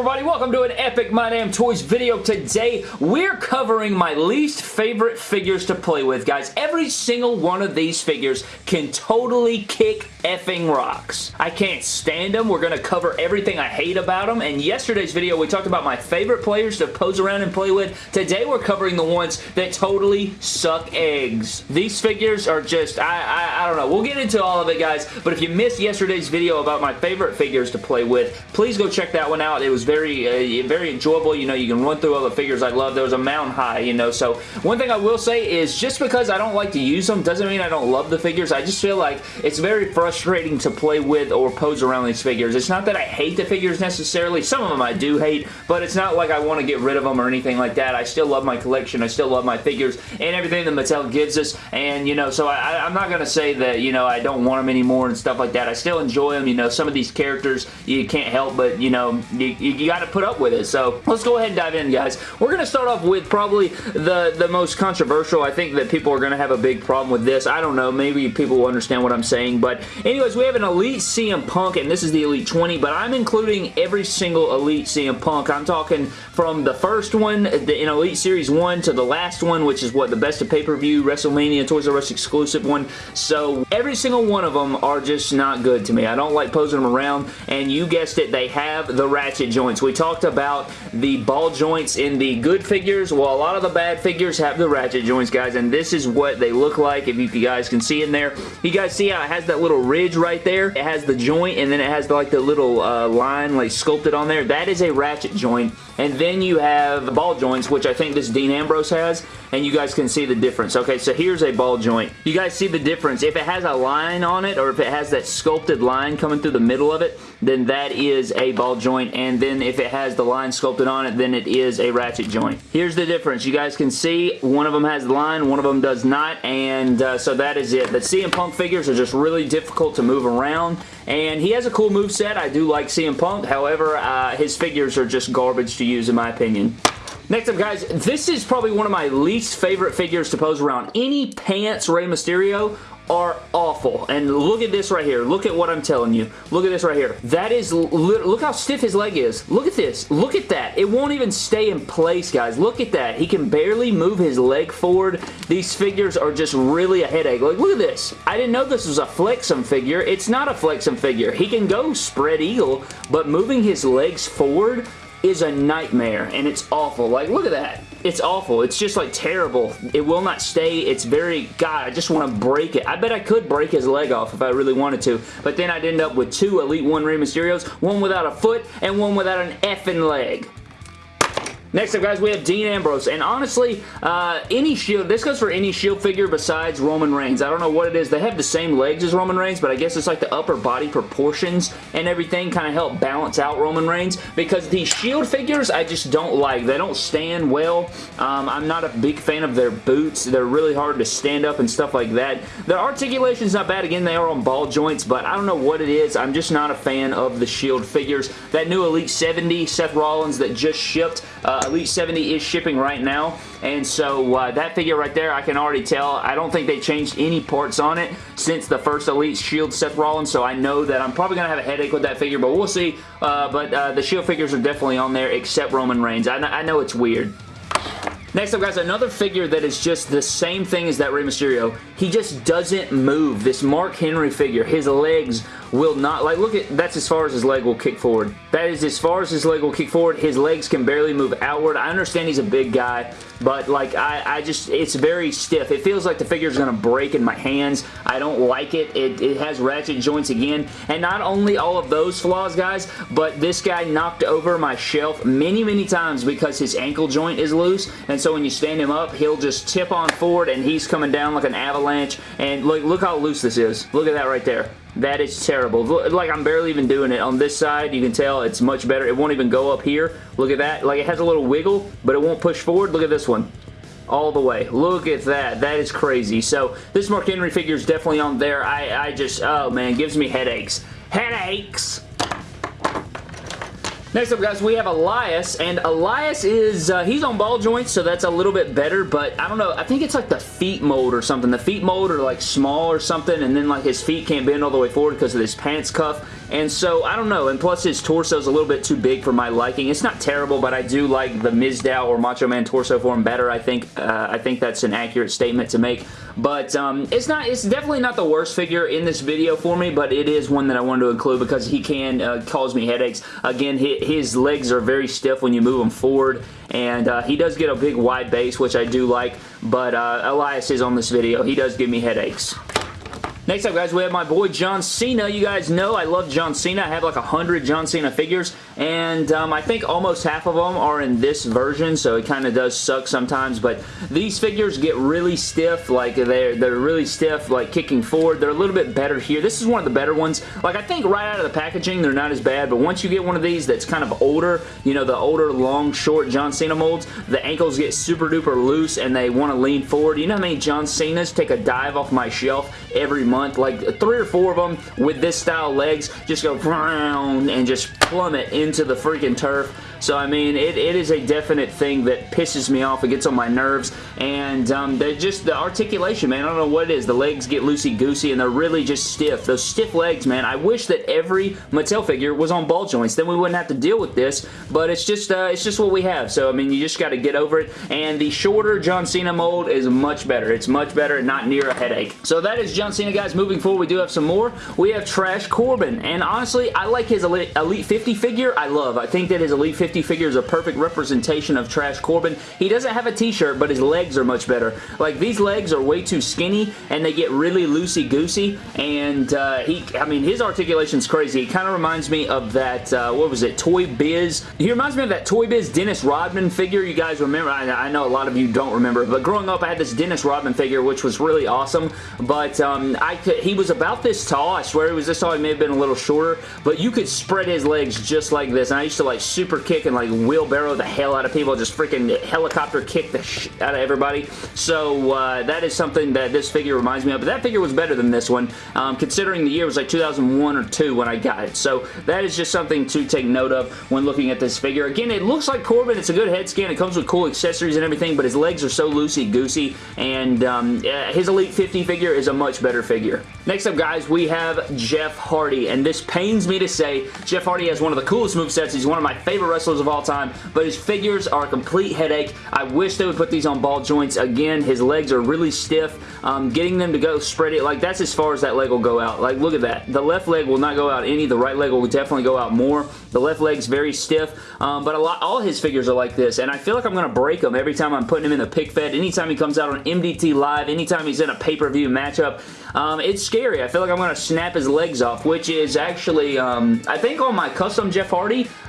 everybody? Welcome to an Epic My Damn Toys video. Today, we're covering my least favorite figures to play with, guys. Every single one of these figures can totally kick effing rocks. I can't stand them. We're going to cover everything I hate about them, and yesterday's video, we talked about my favorite players to pose around and play with. Today, we're covering the ones that totally suck eggs. These figures are just, I, I, I don't know. We'll get into all of it, guys, but if you missed yesterday's video about my favorite figures to play with, please go check that one out. It was very, uh, very enjoyable. You know, you can run through all the figures I love. There was a mountain high, you know, so one thing I will say is just because I don't like to use them doesn't mean I don't love the figures. I just feel like it's very frustrating to play with or pose around these figures. It's not that I hate the figures necessarily. Some of them I do hate, but it's not like I want to get rid of them or anything like that. I still love my collection. I still love my figures and everything that Mattel gives us, and, you know, so I, I'm not going to say that, you know, I don't want them anymore and stuff like that. I still enjoy them. You know, some of these characters, you can't help but, you know, you, you you, got to put up with it. So let's go ahead and dive in, guys. We're going to start off with probably the, the most controversial. I think that people are going to have a big problem with this. I don't know. Maybe people will understand what I'm saying. But anyways, we have an Elite CM Punk, and this is the Elite 20, but I'm including every single Elite CM Punk. I'm talking from the first one in Elite Series 1 to the last one, which is what, the best of pay-per-view, WrestleMania, Toys R Us exclusive one. So every single one of them are just not good to me. I don't like posing them around, and you guessed it, they have the ratchet joints. We talked about the ball joints in the good figures. Well, a lot of the bad figures have the ratchet joints, guys, and this is what they look like, if you guys can see in there. You guys see how it has that little ridge right there? It has the joint, and then it has like the little uh, line like sculpted on there. That is a ratchet joint. And then you have ball joints, which I think this Dean Ambrose has, and you guys can see the difference. Okay, so here's a ball joint. You guys see the difference. If it has a line on it, or if it has that sculpted line coming through the middle of it, then that is a ball joint, and then if it has the line sculpted on it, then it is a ratchet joint. Here's the difference. You guys can see one of them has the line, one of them does not, and uh, so that is it. The CM Punk figures are just really difficult to move around, and he has a cool move set. I do like CM Punk. However, uh, his figures are just garbage to use in my opinion. Next up, guys, this is probably one of my least favorite figures to pose around. Any pants Rey Mysterio are awful. And look at this right here. Look at what I'm telling you. Look at this right here. That is, look how stiff his leg is. Look at this. Look at that. It won't even stay in place, guys. Look at that. He can barely move his leg forward. These figures are just really a headache. Like, look at this. I didn't know this was a Flexum figure. It's not a Flexum figure. He can go spread eagle, but moving his legs forward is a nightmare, and it's awful. Like, look at that. It's awful. It's just, like, terrible. It will not stay. It's very... God, I just want to break it. I bet I could break his leg off if I really wanted to, but then I'd end up with two Elite 1 Rey Mysterios, one without a foot and one without an effing leg. Next up, guys, we have Dean Ambrose, and honestly, uh, any Shield, this goes for any Shield figure besides Roman Reigns. I don't know what it is. They have the same legs as Roman Reigns, but I guess it's like the upper body proportions and everything kind of help balance out Roman Reigns, because these Shield figures, I just don't like. They don't stand well. Um, I'm not a big fan of their boots. They're really hard to stand up and stuff like that. Their articulation's not bad. Again, they are on ball joints, but I don't know what it is. I'm just not a fan of the Shield figures. That new Elite 70 Seth Rollins that just shipped, uh, Elite 70 is shipping right now, and so uh, that figure right there, I can already tell. I don't think they changed any parts on it since the first Elite Shield Seth Rollins, so I know that I'm probably going to have a headache with that figure, but we'll see. Uh, but uh, the Shield figures are definitely on there, except Roman Reigns. I, I know it's weird. Next up, guys, another figure that is just the same thing as that Rey Mysterio. He just doesn't move. This Mark Henry figure, his legs will not, like, look at, that's as far as his leg will kick forward. That is as far as his leg will kick forward. His legs can barely move outward. I understand he's a big guy, but, like, I, I just, it's very stiff. It feels like the figure is going to break in my hands. I don't like it. it. It has ratchet joints again, and not only all of those flaws, guys, but this guy knocked over my shelf many, many times because his ankle joint is loose, and so when you stand him up, he'll just tip on forward, and he's coming down like an avalanche, and look, look how loose this is. Look at that right there. That is terrible. Like, I'm barely even doing it. On this side, you can tell it's much better. It won't even go up here. Look at that. Like, it has a little wiggle, but it won't push forward. Look at this one all the way. Look at that. That is crazy. So, this Mark Henry figure is definitely on there. I, I just, oh man, gives me headaches. Headaches! Next up, guys, we have Elias, and Elias is, uh, he's on ball joints, so that's a little bit better, but I don't know, I think it's like the feet mold or something. The feet mold are like small or something, and then like his feet can't bend all the way forward because of this pants cuff and so I don't know, and plus his torso is a little bit too big for my liking. It's not terrible, but I do like the Mizdow or Macho Man torso form better. I think uh, I think that's an accurate statement to make, but um, it's not. It's definitely not the worst figure in this video for me, but it is one that I wanted to include because he can uh, cause me headaches. Again, his legs are very stiff when you move them forward, and uh, he does get a big wide base, which I do like, but uh, Elias is on this video. He does give me headaches. Next up, guys, we have my boy John Cena. You guys know I love John Cena. I have like a hundred John Cena figures, and um, I think almost half of them are in this version, so it kind of does suck sometimes, but these figures get really stiff. Like, they're, they're really stiff, like kicking forward. They're a little bit better here. This is one of the better ones. Like, I think right out of the packaging, they're not as bad, but once you get one of these that's kind of older, you know, the older, long, short John Cena molds, the ankles get super duper loose, and they want to lean forward. You know how many John Cenas take a dive off my shelf every month, like three or four of them with this style legs just go and just plummet into the freaking turf so, I mean, it, it is a definite thing that pisses me off. It gets on my nerves, and um, just the articulation, man. I don't know what it is. The legs get loosey-goosey, and they're really just stiff. Those stiff legs, man. I wish that every Mattel figure was on ball joints. Then we wouldn't have to deal with this, but it's just, uh, it's just what we have. So, I mean, you just got to get over it, and the shorter John Cena mold is much better. It's much better, and not near a headache. So, that is John Cena, guys. Moving forward, we do have some more. We have Trash Corbin, and honestly, I like his Elite 50 figure. I love. I think that his Elite 50 50 figure is a perfect representation of Trash Corbin. He doesn't have a t-shirt, but his legs are much better. Like, these legs are way too skinny, and they get really loosey-goosey, and uh, he, I mean, his articulation's crazy. He kind of reminds me of that, uh, what was it, Toy Biz? He reminds me of that Toy Biz Dennis Rodman figure. You guys remember? I, I know a lot of you don't remember, but growing up, I had this Dennis Rodman figure, which was really awesome, but um, I could, he was about this tall. I swear he was this tall. He may have been a little shorter, but you could spread his legs just like this, and I used to, like, super kick and, like, wheelbarrow the hell out of people, just freaking helicopter kick the shit out of everybody. So uh, that is something that this figure reminds me of. But that figure was better than this one, um, considering the year was like 2001 or 2 when I got it. So that is just something to take note of when looking at this figure. Again, it looks like Corbin. It's a good head scan. It comes with cool accessories and everything, but his legs are so loosey-goosey, and um, his Elite 50 figure is a much better figure. Next up, guys, we have Jeff Hardy, and this pains me to say, Jeff Hardy has one of the coolest movesets. He's one of my favorite wrestlers of all time, but his figures are a complete headache. I wish they would put these on ball joints. Again, his legs are really stiff. Um, getting them to go spread it, like that's as far as that leg will go out. Like look at that. The left leg will not go out any. The right leg will definitely go out more. The left leg's very stiff, um, but a lot, all his figures are like this, and I feel like I'm going to break them every time I'm putting him in the pick fed. Anytime he comes out on MDT Live, anytime he's in a pay-per-view matchup, um, it's scary. I feel like I'm going to snap his legs off, which is actually, um, I think on my custom Jeff Hardy,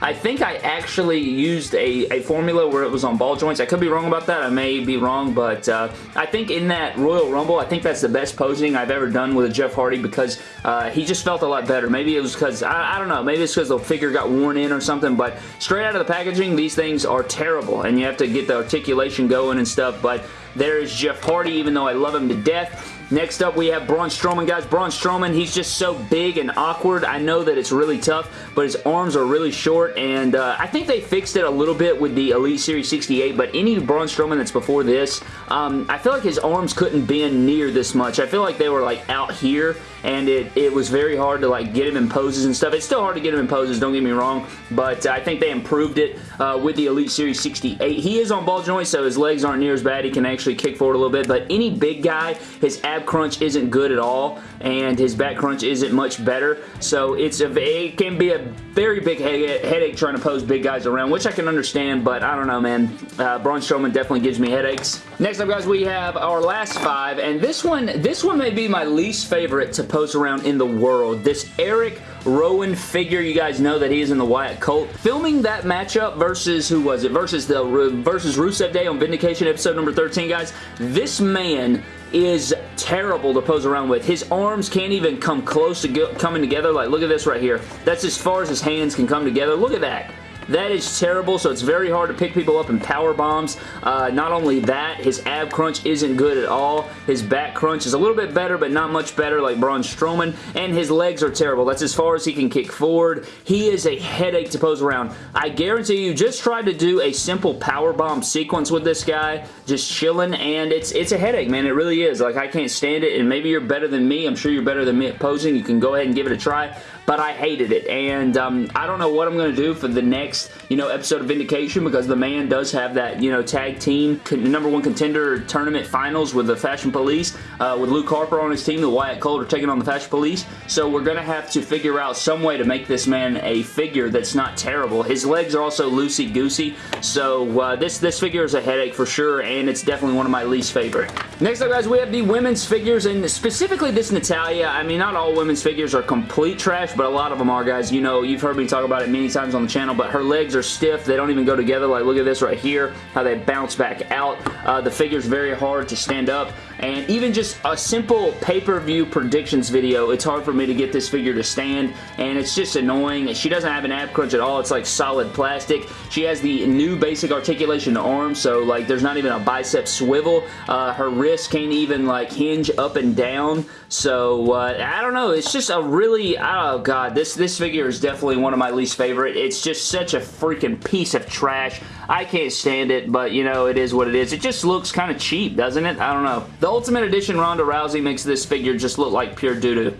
I think I actually used a, a formula where it was on ball joints. I could be wrong about that. I may be wrong, but uh, I think in that Royal Rumble, I think that's the best posing I've ever done with a Jeff Hardy because uh, he just felt a lot better. Maybe it was because, I, I, don't know, maybe it's because the figure got worn in or something, but straight out of the packaging, these things are terrible, and you have to get the articulation going and stuff, but there is Jeff Hardy, even though I love him to death. Next up, we have Braun Strowman. Guys, Braun Strowman, he's just so big and awkward. I know that it's really tough, but his arms are really short, and uh, I think they fixed it a little bit with the Elite Series 68, but any Braun Strowman that's before this, um, I feel like his arms couldn't bend near this much. I feel like they were like out here, and it, it was very hard to like get him in poses and stuff. It's still hard to get him in poses, don't get me wrong, but I think they improved it uh, with the Elite Series 68. He is on ball joints, so his legs aren't near as bad. He can actually kick forward a little bit, but any big guy, his ab crunch isn't good at all, and his back crunch isn't much better. So it's a, it can be a very big headache trying to pose big guys around, which I can understand, but I don't know, man. Uh, Braun Strowman definitely gives me headaches. Next up, guys, we have our last five, and this one, this one may be my least favorite to pose around in the world. This Eric Rowan figure. You guys know that he is in the Wyatt cult. Filming that matchup versus, who was it? Versus the versus Rusev Day on Vindication episode number 13, guys. This man is terrible to pose around with. His arms can't even come close to coming together. Like, look at this right here. That's as far as his hands can come together. Look at that. That is terrible, so it's very hard to pick people up in power bombs. Uh, not only that, his ab crunch isn't good at all. His back crunch is a little bit better, but not much better like Braun Strowman, and his legs are terrible. That's as far as he can kick forward. He is a headache to pose around. I guarantee you, just try to do a simple power bomb sequence with this guy, just chilling, and it's it's a headache, man. It really is. Like, I can't stand it, and maybe you're better than me. I'm sure you're better than me at posing. You can go ahead and give it a try, but I hated it. And um, I don't know what I'm going to do for the next, you know, episode of Vindication because the man does have that, you know, tag team number one contender tournament finals with the Fashion Police uh, with Luke Harper on his team. The Wyatt cult are taking on the Fashion Police. So we're going to have to figure out some way to make this man a figure that's not terrible. His legs are also loosey-goosey. So uh, this, this figure is a headache for sure and it's definitely one of my least favorite. Next up guys, we have the women's figures and specifically this Natalya. I mean, not all women's figures are complete trash, but a lot of them are guys. You know, you've heard me talk about it many times on the channel, but her legs are stiff. They don't even go together. Like, look at this right here, how they bounce back out. Uh, the figure's very hard to stand up. And even just a simple pay-per-view predictions video, it's hard for me to get this figure to stand, and it's just annoying. She doesn't have an ab crunch at all. It's like solid plastic. She has the new basic articulation arm, so like there's not even a bicep swivel. Uh, her wrist can't even like hinge up and down, so uh, I don't know. It's just a really, oh god, this, this figure is definitely one of my least favorite. It's just such a freaking piece of trash. I can't stand it, but you know, it is what it is. It just looks kind of cheap, doesn't it? I don't know. The Ultimate Edition Ronda Rousey makes this figure just look like pure doo-doo.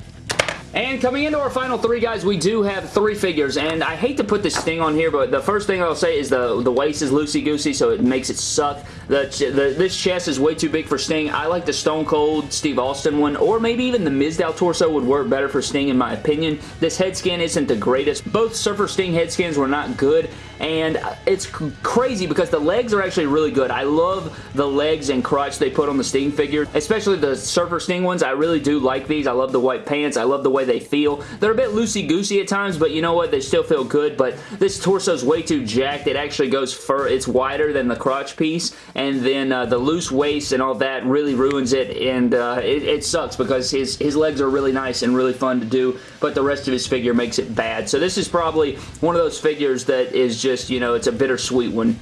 And coming into our final three, guys, we do have three figures, and I hate to put this thing on here, but the first thing I'll say is the, the waist is loosey-goosey, so it makes it suck. The, the, this chest is way too big for Sting. I like the Stone Cold Steve Austin one, or maybe even the Mizdow torso would work better for Sting, in my opinion. This head scan isn't the greatest. Both Surfer Sting head scans were not good, and it's crazy because the legs are actually really good. I love the legs and crotch they put on the Sting figure, especially the Surfer Sting ones. I really do like these. I love the white pants. I love the way they feel. They're a bit loosey-goosey at times, but you know what? They still feel good, but this torso is way too jacked. It actually goes fur. It's wider than the crotch piece, and then uh, the loose waist and all that really ruins it, and uh, it, it sucks because his, his legs are really nice and really fun to do, but the rest of his figure makes it bad. So this is probably one of those figures that is just, you know, it's a bittersweet one.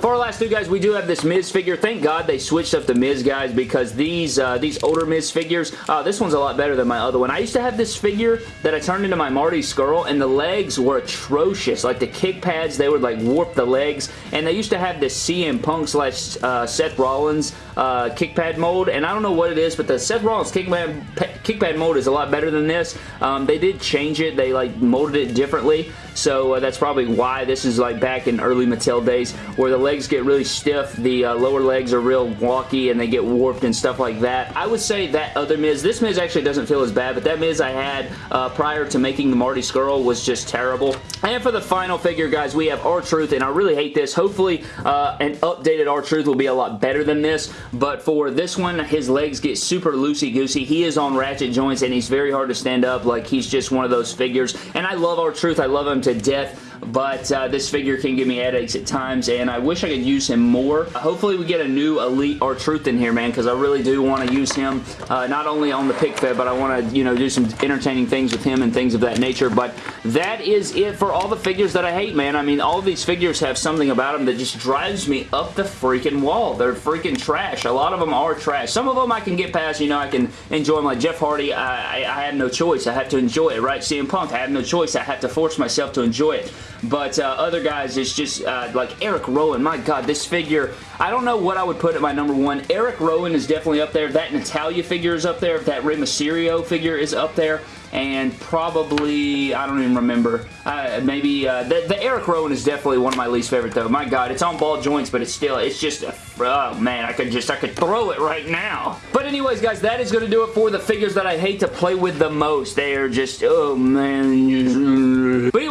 For our last two guys, we do have this Miz figure. Thank God they switched up the Miz guys because these uh, these older Miz figures, uh, this one's a lot better than my other one. I used to have this figure that I turned into my Marty Scurll and the legs were atrocious. Like the kick pads, they would like warp the legs and they used to have this CM Punk slash uh, Seth Rollins uh, kick pad mold and I don't know what it is, but the Seth Rollins kick pad, kick pad mold is a lot better than this. Um, they did change it. They like molded it differently. So uh, that's probably why this is like back in early Mattel days where the legs get really stiff, the uh, lower legs are real wonky and they get warped and stuff like that. I would say that other Miz, this Miz actually doesn't feel as bad, but that Miz I had uh, prior to making the Marty Scurll was just terrible. And for the final figure, guys, we have R-Truth, and I really hate this. Hopefully, uh, an updated R-Truth will be a lot better than this, but for this one, his legs get super loosey-goosey. He is on ratchet joints, and he's very hard to stand up. Like, he's just one of those figures, and I love R-Truth. I love him to death but uh, this figure can give me headaches at times, and I wish I could use him more. Hopefully we get a new Elite R-Truth in here, man, because I really do want to use him, uh, not only on the pick fed, but I want to, you know, do some entertaining things with him and things of that nature, but that is it for all the figures that I hate, man. I mean, all these figures have something about them that just drives me up the freaking wall. They're freaking trash. A lot of them are trash. Some of them I can get past, you know, I can enjoy them. Like Jeff Hardy, I, I, I have no choice. I have to enjoy it, right? CM Punk, I have no choice. I have to force myself to enjoy it. But uh, other guys, it's just uh, like Eric Rowan. My God, this figure, I don't know what I would put at my number one. Eric Rowan is definitely up there. That Natalya figure is up there. That Rey Mysterio figure is up there and probably, I don't even remember, uh, maybe, uh, the, the, Eric Rowan is definitely one of my least favorite though. My God, it's on ball joints, but it's still, it's just, a, oh man, I could just, I could throw it right now. But anyways, guys, that is going to do it for the figures that I hate to play with the most. They are just, oh man.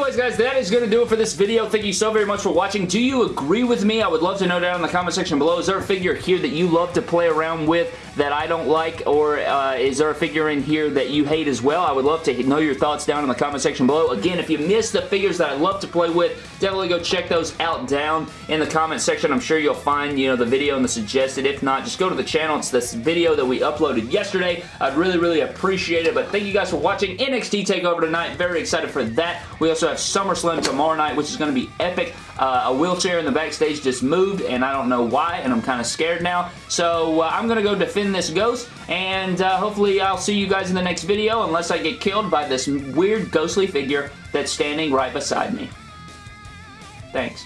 Anyways, guys, that is going to do it for this video. Thank you so very much for watching. Do you agree with me? I would love to know down in the comment section below. Is there a figure here that you love to play around with that I don't like, or uh, is there a figure in here that you hate as well? I would love to know your thoughts down in the comment section below. Again, if you missed the figures that I love to play with, definitely go check those out down in the comment section. I'm sure you'll find, you know, the video and the suggested. If not, just go to the channel. It's this video that we uploaded yesterday. I'd really, really appreciate it. But thank you guys for watching NXT TakeOver tonight. Very excited for that. We also have SummerSlam tomorrow night, which is going to be epic. Uh, a wheelchair in the backstage just moved, and I don't know why, and I'm kind of scared now. So uh, I'm going to go defend this ghost, and uh, hopefully I'll see you guys in the next video, unless I get killed by this weird ghostly figure that's standing right beside me. Thanks.